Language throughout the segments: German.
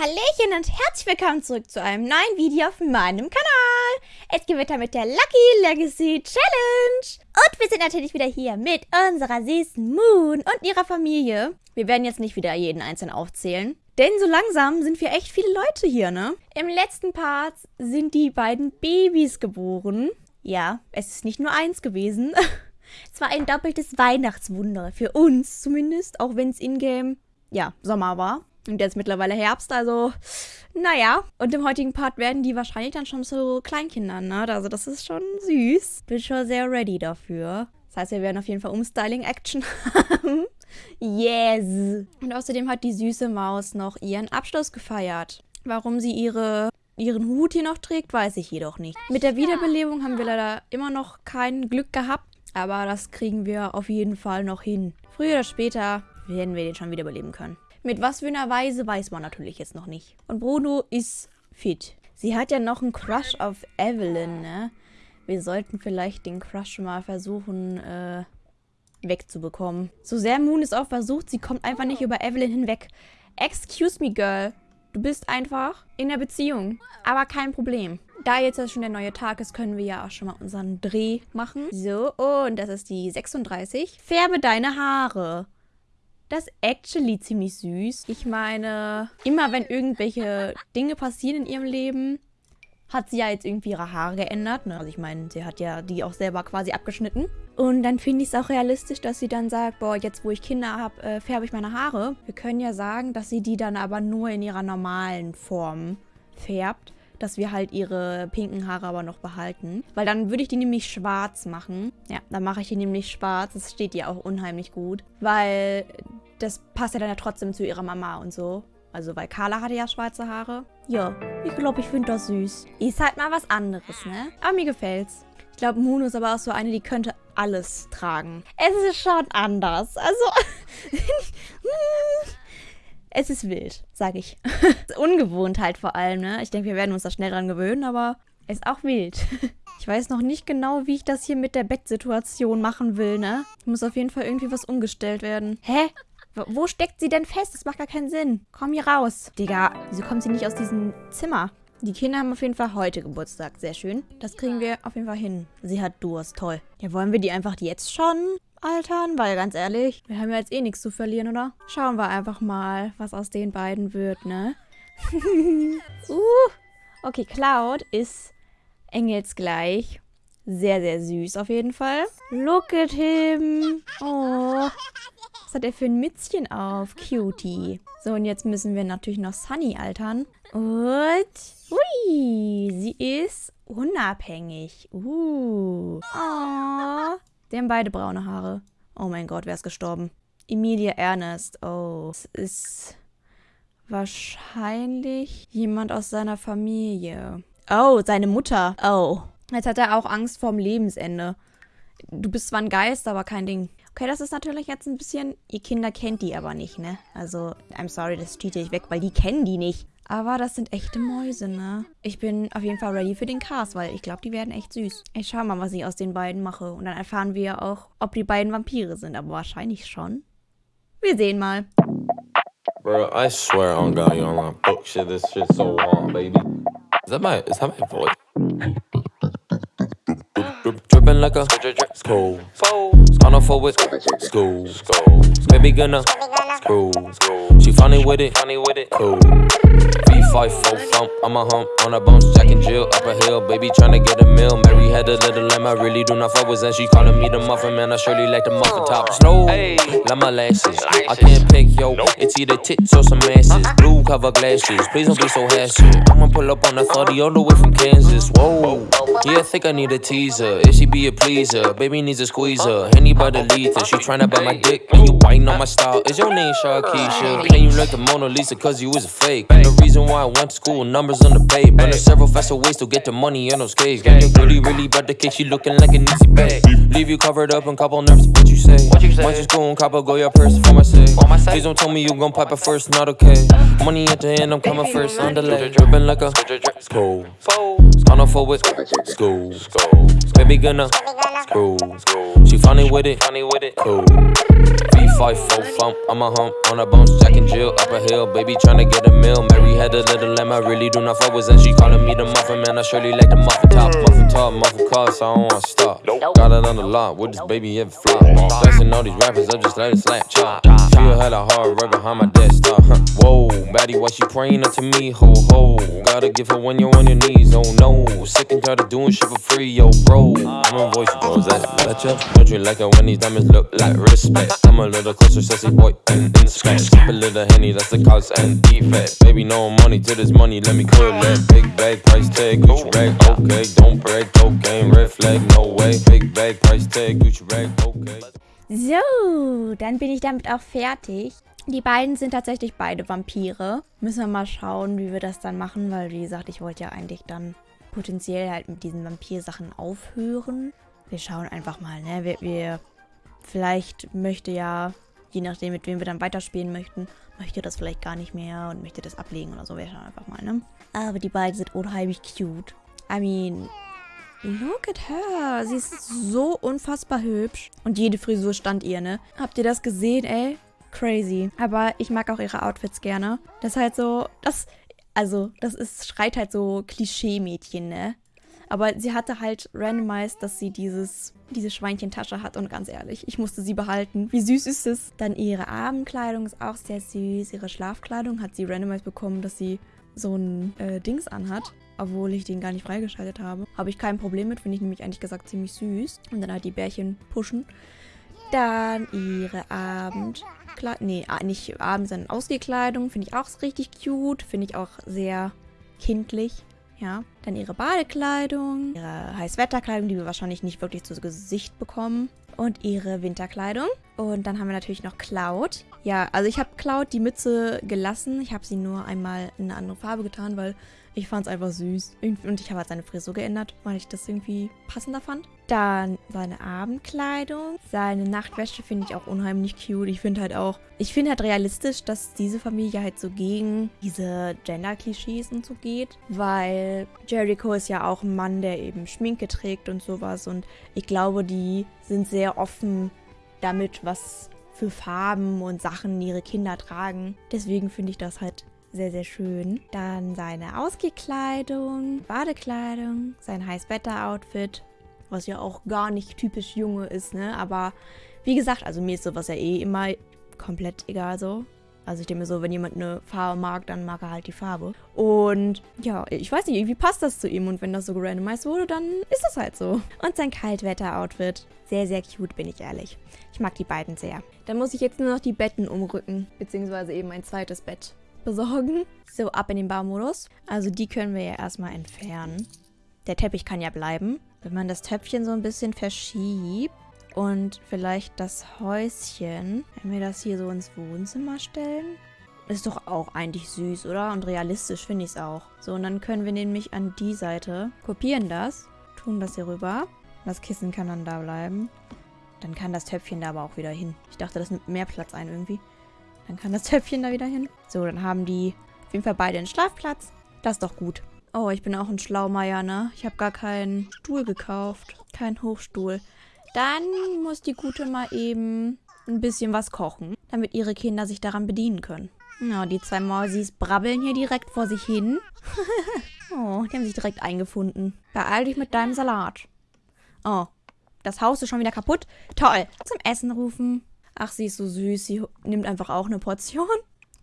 Hallöchen und herzlich willkommen zurück zu einem neuen Video auf meinem Kanal. Es geht weiter mit der Lucky Legacy Challenge. Und wir sind natürlich wieder hier mit unserer süßen Moon und ihrer Familie. Wir werden jetzt nicht wieder jeden einzeln aufzählen. Denn so langsam sind wir echt viele Leute hier, ne? Im letzten Part sind die beiden Babys geboren. Ja, es ist nicht nur eins gewesen. es war ein doppeltes Weihnachtswunder. Für uns zumindest, auch wenn es in-game, ja, Sommer war. Und jetzt mittlerweile Herbst, also naja. Und im heutigen Part werden die wahrscheinlich dann schon so Kleinkinder, ne? Also das ist schon süß. Bin schon sehr ready dafür. Das heißt, wir werden auf jeden Fall Umstyling-Action haben. yes! Und außerdem hat die süße Maus noch ihren Abschluss gefeiert. Warum sie ihre, ihren Hut hier noch trägt, weiß ich jedoch nicht. Mit der Wiederbelebung haben wir leider immer noch kein Glück gehabt. Aber das kriegen wir auf jeden Fall noch hin. Früher oder später werden wir den schon wiederbeleben können. Mit was für einer Weise weiß man natürlich jetzt noch nicht. Und Bruno ist fit. Sie hat ja noch einen Crush auf Evelyn, ne? Wir sollten vielleicht den Crush mal versuchen, äh, wegzubekommen. So sehr Moon es auch versucht, sie kommt einfach nicht über Evelyn hinweg. Excuse me, Girl. Du bist einfach in der Beziehung. Aber kein Problem. Da jetzt schon der neue Tag ist, können wir ja auch schon mal unseren Dreh machen. So, und das ist die 36. Färbe deine Haare. Das ist actually ziemlich süß. Ich meine, immer wenn irgendwelche Dinge passieren in ihrem Leben, hat sie ja jetzt irgendwie ihre Haare geändert. Ne? Also ich meine, sie hat ja die auch selber quasi abgeschnitten. Und dann finde ich es auch realistisch, dass sie dann sagt, boah, jetzt wo ich Kinder habe, äh, färbe ich meine Haare. Wir können ja sagen, dass sie die dann aber nur in ihrer normalen Form färbt dass wir halt ihre pinken Haare aber noch behalten. Weil dann würde ich die nämlich schwarz machen. Ja, dann mache ich die nämlich schwarz. Das steht ihr auch unheimlich gut. Weil das passt ja dann ja trotzdem zu ihrer Mama und so. Also, weil Carla hatte ja schwarze Haare. Ja, ich glaube, ich finde das süß. Ist halt mal was anderes, ne? Aber mir gefällt's. Ich glaube, Moon ist aber auch so eine, die könnte alles tragen. Es ist schon anders. Also, es ist wild, sag ich. Ungewohnt halt vor allem, ne? Ich denke, wir werden uns da schnell dran gewöhnen, aber es ist auch wild. Ich weiß noch nicht genau, wie ich das hier mit der Bettsituation machen will, ne? Muss auf jeden Fall irgendwie was umgestellt werden. Hä? Wo steckt sie denn fest? Das macht gar keinen Sinn. Komm hier raus. Digga, wieso kommt sie nicht aus diesem Zimmer? Die Kinder haben auf jeden Fall heute Geburtstag. Sehr schön. Das kriegen wir auf jeden Fall hin. Sie hat Durst. Toll. Ja, wollen wir die einfach jetzt schon altern? Weil ganz ehrlich, wir haben ja jetzt eh nichts zu verlieren, oder? Schauen wir einfach mal, was aus den beiden wird, ne? uh. Okay, Cloud ist engelsgleich. Sehr, sehr süß auf jeden Fall. Look at him. Oh. Was hat er für ein Mützchen auf? Cutie. So, und jetzt müssen wir natürlich noch Sunny altern. Und, ui, sie ist unabhängig. Uh. Oh. Die haben beide braune Haare. Oh mein Gott, wer ist gestorben? Emilia Ernest. Oh, es ist wahrscheinlich jemand aus seiner Familie. Oh, seine Mutter. Oh. Jetzt hat er auch Angst vorm Lebensende. Du bist zwar ein Geist, aber kein Ding. Okay, das ist natürlich jetzt ein bisschen... Ihr Kinder kennt die aber nicht, ne? Also, I'm sorry, das cheate ich weg, weil die kennen die nicht. Aber das sind echte Mäuse, ne? Ich bin auf jeden Fall ready für den Cast, weil ich glaube, die werden echt süß. Ich schau mal, was ich aus den beiden mache. Und dann erfahren wir auch, ob die beiden Vampire sind. Aber wahrscheinlich schon. Wir sehen mal. Bro, I swear on God, you're on my book shit. This shit's so warm, baby. Is that my, is that my voice? Dripping like a school. Gonna forward school. Baby gonna screw. She with funny with it, cool. V5 full thump, I'm a hump on a bones, Jack and Jill up a hill. Baby tryna get a meal. Mary had a little lamb, I really do not fuck with and she calling me the muffin man. I surely like the muffin top. Snow, like my lashes. I can't pick yo, it's either tits or some asses. Uh-huh. Blue cover glasses, please don't be so hasty. I'ma pull up on a 30 all the way from Kansas. Whoa, yeah, I think I need a teaser. If she be a pleaser, baby needs a squeezer. Anybody lead her, she tryna buy my dick. And you biting on my style. Is your name Sharkeisha? Can you like the Mona Lisa cause you was a fake? And the reason why I went to school, numbers on the page. But there's several faster ways to get the money on those skates. Got your really, really about the cake, she looking like an easy bag. Leave you covered up and couple nerves, what you say? What you say? Might just go and cop go your purse for my sake. For. Please don't tell me you gon' pipe it first, not okay. Money at the end, I'm coming first, on delay. Dripping like a school. Gonna forward, school. Baby gonna screw. She funny with it, funny with it, cool. V5 full thump, I'm a hump on a bones, Jack and Jill up a hill. Baby tryna get a meal. Mary had a little lamb, I really do not fuck with that. She calling me the muffin man, I surely like the muffin top. Muffin top, muffin car, so I don't wanna stop. Got it on the lot, with this baby ever flop. Flexing all these rappers, I just let it slap chop. She had a hard right behind my desktop. Whoa, baddie, why she praying up to me? Ho ho, gotta give her when you're on your knees. Oh no, sick and tired of doing shit for free, yo bro. I'm a voice, bro, is that better? Don't you like it when these diamonds look like respect? I'm a little closer, sassy boy, and in scratch. Skip a little henny, that's the cause and defect. Baby, no money to this money, let me clear. Big bag, price tag, Gucci rag, okay. Don't break, cocaine, red flag, no way. Big bag, price tag, Gucci rag, okay. So, dann bin ich damit auch fertig. Die beiden sind tatsächlich beide Vampire. Müssen wir mal schauen, wie wir das dann machen, weil wie gesagt, ich wollte ja eigentlich dann potenziell halt mit diesen Vampir-Sachen aufhören. Wir schauen einfach mal, ne? Wir, wir, vielleicht möchte ja, je nachdem, mit wem wir dann weiterspielen möchten, möchte das vielleicht gar nicht mehr und möchte das ablegen oder so. Wir schauen einfach mal, ne? Aber die beiden sind unheimlich cute. I mean, Look at her. Sie ist so unfassbar hübsch. Und jede Frisur stand ihr, ne? Habt ihr das gesehen, ey? Crazy. Aber ich mag auch ihre Outfits gerne. Das ist halt so, das, also, das ist, schreit halt so Klischee-Mädchen, ne? Aber sie hatte halt randomized, dass sie dieses, diese Schweinchentasche hat. Und ganz ehrlich, ich musste sie behalten. Wie süß ist es? Dann ihre Abendkleidung ist auch sehr süß. Ihre Schlafkleidung hat sie randomized bekommen, dass sie so ein äh, Dings anhat, obwohl ich den gar nicht freigeschaltet habe. Habe ich kein Problem mit, finde ich nämlich eigentlich gesagt ziemlich süß. Und dann halt die Bärchen pushen. Dann ihre Abendkleidung, nee, nicht Abend, sondern Ausgekleidung, finde ich auch richtig cute, finde ich auch sehr kindlich. Ja, dann ihre Badekleidung, ihre Heißwetterkleidung, die wir wahrscheinlich nicht wirklich zu Gesicht bekommen. Und ihre Winterkleidung. Und dann haben wir natürlich noch Cloud. Ja, also ich habe Cloud die Mütze gelassen. Ich habe sie nur einmal in eine andere Farbe getan, weil ich fand es einfach süß. Und ich habe halt seine Frisur geändert, weil ich das irgendwie passender fand. Dann seine Abendkleidung. Seine Nachtwäsche finde ich auch unheimlich cute. Ich finde halt auch, ich finde halt realistisch, dass diese Familie halt so gegen diese Gender-Klischees und so geht. Weil Jericho ist ja auch ein Mann, der eben Schminke trägt und sowas. Und ich glaube, die sind sehr offen damit, was für Farben und Sachen ihre Kinder tragen. Deswegen finde ich das halt sehr, sehr schön. Dann seine Ausgekleidung, Badekleidung, sein Heißwetter-Outfit, was ja auch gar nicht typisch Junge ist, ne? Aber wie gesagt, also mir ist sowas ja eh immer komplett egal so. Also ich denke mir so, wenn jemand eine Farbe mag, dann mag er halt die Farbe. Und ja, ich weiß nicht, irgendwie passt das zu ihm. Und wenn das so gerandomized wurde, dann ist das halt so. Und sein Kaltwetter-Outfit. Sehr, sehr cute, bin ich ehrlich. Ich mag die beiden sehr. Dann muss ich jetzt nur noch die Betten umrücken. Beziehungsweise eben ein zweites Bett besorgen. So, ab in den Baumodus. Also die können wir ja erstmal entfernen. Der Teppich kann ja bleiben. Wenn man das Töpfchen so ein bisschen verschiebt und vielleicht das Häuschen, wenn wir das hier so ins Wohnzimmer stellen, ist doch auch eigentlich süß, oder? Und realistisch finde ich es auch. So, und dann können wir nämlich an die Seite kopieren das, tun das hier rüber. Das Kissen kann dann da bleiben. Dann kann das Töpfchen da aber auch wieder hin. Ich dachte, das nimmt mehr Platz ein irgendwie. Dann kann das Töpfchen da wieder hin. So, dann haben die auf jeden Fall beide einen Schlafplatz. Das ist doch gut. Oh, ich bin auch ein Schlaumeier, ne? Ich habe gar keinen Stuhl gekauft. Keinen Hochstuhl. Dann muss die Gute mal eben ein bisschen was kochen, damit ihre Kinder sich daran bedienen können. Na, die zwei Mäusis brabbeln hier direkt vor sich hin. oh, die haben sich direkt eingefunden. Beeil dich mit deinem Salat. Oh, das Haus ist schon wieder kaputt. Toll. Zum Essen rufen. Ach, sie ist so süß. Sie nimmt einfach auch eine Portion.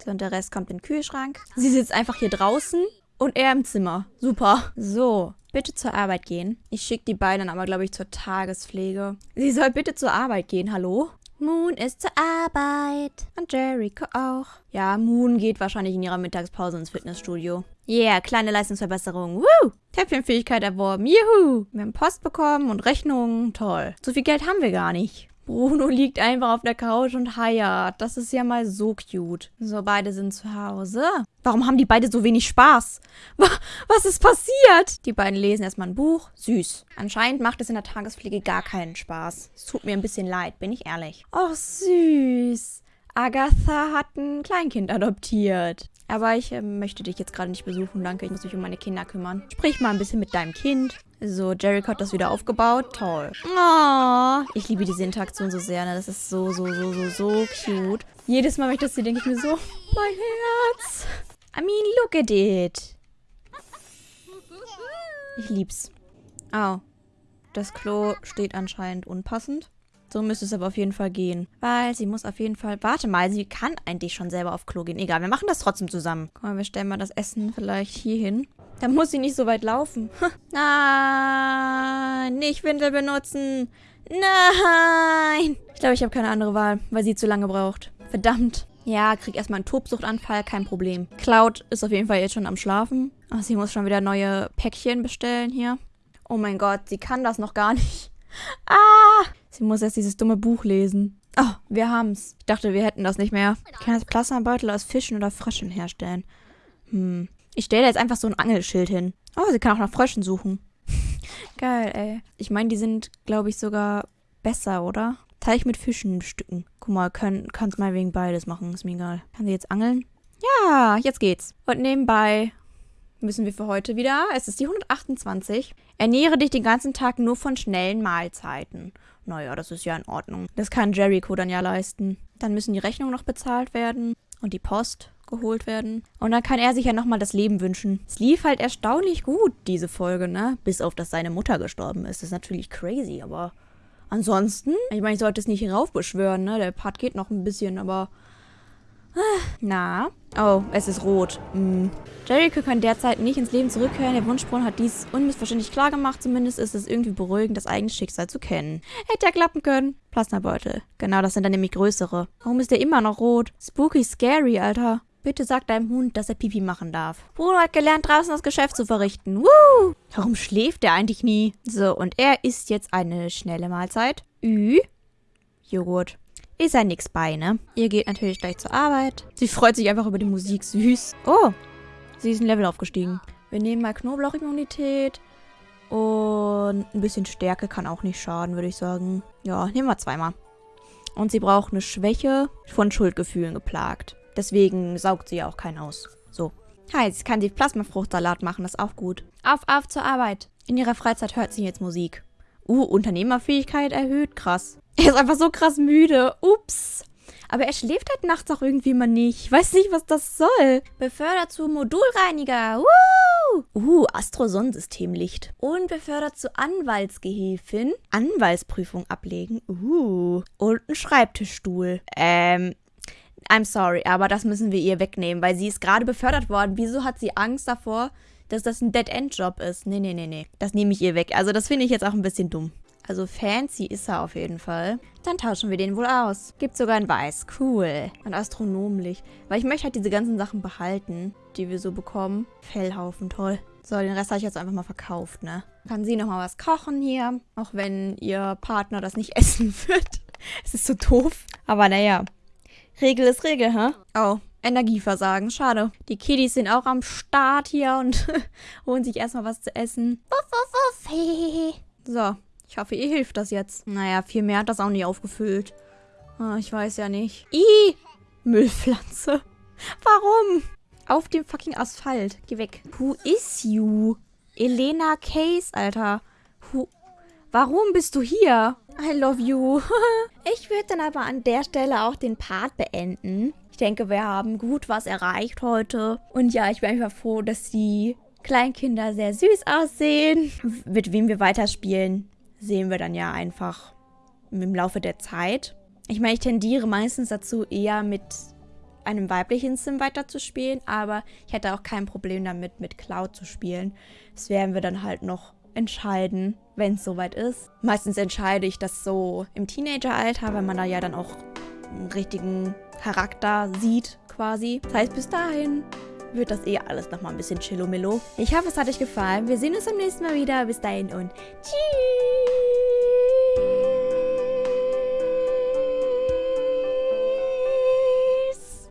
Und der Rest kommt in den Kühlschrank. Sie sitzt einfach hier draußen und er im Zimmer. Super. So, bitte zur Arbeit gehen. Ich schicke die beiden aber, glaube ich, zur Tagespflege. Sie soll bitte zur Arbeit gehen, hallo? Moon ist zur Arbeit. Und Jericho auch. Ja, Moon geht wahrscheinlich in ihrer Mittagspause ins Fitnessstudio. Yeah, kleine Leistungsverbesserung. Woo! Töpfchenfähigkeit erworben. Juhu! Wir haben Post bekommen und Rechnungen. Toll. So viel Geld haben wir gar nicht. Bruno liegt einfach auf der Couch und heiert. Das ist ja mal so cute. So, beide sind zu Hause. Warum haben die beide so wenig Spaß? Was ist passiert? Die beiden lesen erstmal ein Buch. Süß. Anscheinend macht es in der Tagespflege gar keinen Spaß. Es tut mir ein bisschen leid, bin ich ehrlich. Oh, süß. Agatha hat ein Kleinkind adoptiert. Aber ich äh, möchte dich jetzt gerade nicht besuchen, danke. Ich muss mich um meine Kinder kümmern. Sprich mal ein bisschen mit deinem Kind. So, Jericho hat das wieder aufgebaut. Toll. Oh, ich liebe diese Interaktion so sehr. Ne? Das ist so, so, so, so, so cute. Jedes Mal, wenn ich das sehe, denke ich mir so, mein Herz. I mean, look at it. Ich lieb's. Oh. Das Klo steht anscheinend unpassend. So müsste es aber auf jeden Fall gehen. Weil sie muss auf jeden Fall... Warte mal, sie kann eigentlich schon selber auf Klo gehen. Egal, wir machen das trotzdem zusammen. Guck mal, wir stellen mal das Essen vielleicht hier hin. Dann muss sie nicht so weit laufen. Nein, nicht Windel benutzen. Nein. Ich glaube, ich habe keine andere Wahl, weil sie zu lange braucht. Verdammt. Ja, krieg erstmal einen Tobsuchtanfall, kein Problem. Cloud ist auf jeden Fall jetzt schon am Schlafen. Ach, sie muss schon wieder neue Päckchen bestellen hier. Oh mein Gott, sie kann das noch gar nicht. Ah! Sie muss erst dieses dumme Buch lesen. Oh, wir haben's. Ich dachte, wir hätten das nicht mehr. Ich kann jetzt Plasmabeutel aus Fischen oder Fröschen herstellen. Hm. Ich stelle jetzt einfach so ein Angelschild hin. Oh, sie kann auch nach Fröschen suchen. Geil, ey. Ich meine, die sind, glaube ich, sogar besser, oder? Teich mit Fischen stücken. Guck mal, kann, kannst mal wegen beides machen, ist mir egal. Kann sie jetzt angeln? Ja, jetzt geht's. Und nebenbei müssen wir für heute wieder, es ist die 128, ernähre dich den ganzen Tag nur von schnellen Mahlzeiten. Naja, das ist ja in Ordnung. Das kann Jericho dann ja leisten. Dann müssen die Rechnungen noch bezahlt werden und die Post geholt werden. Und dann kann er sich ja nochmal das Leben wünschen. Es lief halt erstaunlich gut, diese Folge, ne? Bis auf, dass seine Mutter gestorben ist. Das ist natürlich crazy, aber ansonsten, ich meine, ich sollte es nicht heraufbeschwören, ne? Der Part geht noch ein bisschen, aber na? Oh, es ist rot. Hm. Jericho kann derzeit nicht ins Leben zurückkehren. Der Wunschbrunnen hat dies unmissverständlich klar gemacht. Zumindest ist es irgendwie beruhigend, das eigene Schicksal zu kennen. Hätte ja klappen können. Plasmabeutel. Genau, das sind dann nämlich größere. Warum ist der immer noch rot? Spooky scary, Alter. Bitte sag deinem Hund, dass er Pipi machen darf. Bruno hat gelernt, draußen das Geschäft zu verrichten. Woo! Warum schläft er eigentlich nie? So, und er isst jetzt eine schnelle Mahlzeit. Ü. Joghurt. Ist ja nix bei, ne? Ihr geht natürlich gleich zur Arbeit. Sie freut sich einfach über die Musik. Süß. Oh, sie ist ein Level aufgestiegen. Wir nehmen mal Knoblauchimmunität. Und ein bisschen Stärke kann auch nicht schaden, würde ich sagen. Ja, nehmen wir zweimal. Und sie braucht eine Schwäche von Schuldgefühlen geplagt. Deswegen saugt sie ja auch keinen aus. So. Ha, jetzt kann sie Plasmafruchtsalat machen, das ist auch gut. Auf, auf zur Arbeit. In ihrer Freizeit hört sie jetzt Musik. Uh, Unternehmerfähigkeit erhöht, krass. Er ist einfach so krass müde. Ups. Aber er schläft halt nachts auch irgendwie mal nicht. Ich weiß nicht, was das soll. Befördert zu Modulreiniger. Woo! Uh, Astro-Sonnensystemlicht. Und befördert zu Anwaltsgehilfin. Anwaltsprüfung ablegen. Uh. Und ein Schreibtischstuhl. Ähm, I'm sorry, aber das müssen wir ihr wegnehmen, weil sie ist gerade befördert worden. Wieso hat sie Angst davor, dass das ein Dead-End-Job ist? Nee, nee, nee, nee. Das nehme ich ihr weg. Also das finde ich jetzt auch ein bisschen dumm. Also fancy ist er auf jeden Fall. Dann tauschen wir den wohl aus. Gibt sogar ein Weiß. Cool. Und astronomisch. Weil ich möchte halt diese ganzen Sachen behalten, die wir so bekommen. Fellhaufen, toll. So, den Rest habe ich jetzt einfach mal verkauft, ne? Kann sie nochmal was kochen hier. Auch wenn ihr Partner das nicht essen wird. es ist so doof. Aber naja. Regel ist Regel, hä? Oh, Energieversagen. Schade. Die Kiddies sind auch am Start hier und holen sich erstmal was zu essen. So, ich hoffe, ihr hilft das jetzt. Naja, viel mehr hat das auch nicht aufgefüllt. Oh, ich weiß ja nicht. Ih, Müllpflanze. Warum? Auf dem fucking Asphalt. Geh weg. Who is you? Elena Case, Alter. Who Warum bist du hier? I love you. ich würde dann aber an der Stelle auch den Part beenden. Ich denke, wir haben gut was erreicht heute. Und ja, ich bin einfach froh, dass die Kleinkinder sehr süß aussehen. Mit wem wir weiterspielen, sehen wir dann ja einfach im Laufe der Zeit. Ich meine, ich tendiere meistens dazu, eher mit einem weiblichen Sim weiterzuspielen, aber ich hätte auch kein Problem damit, mit Cloud zu spielen. Das werden wir dann halt noch entscheiden, wenn es soweit ist. Meistens entscheide ich das so im Teenageralter, weil man da ja dann auch einen richtigen Charakter sieht quasi. Das heißt, bis dahin wird das eh alles nochmal ein bisschen chillomillo. Ich hoffe, es hat euch gefallen. Wir sehen uns beim nächsten Mal wieder. Bis dahin und tschüss.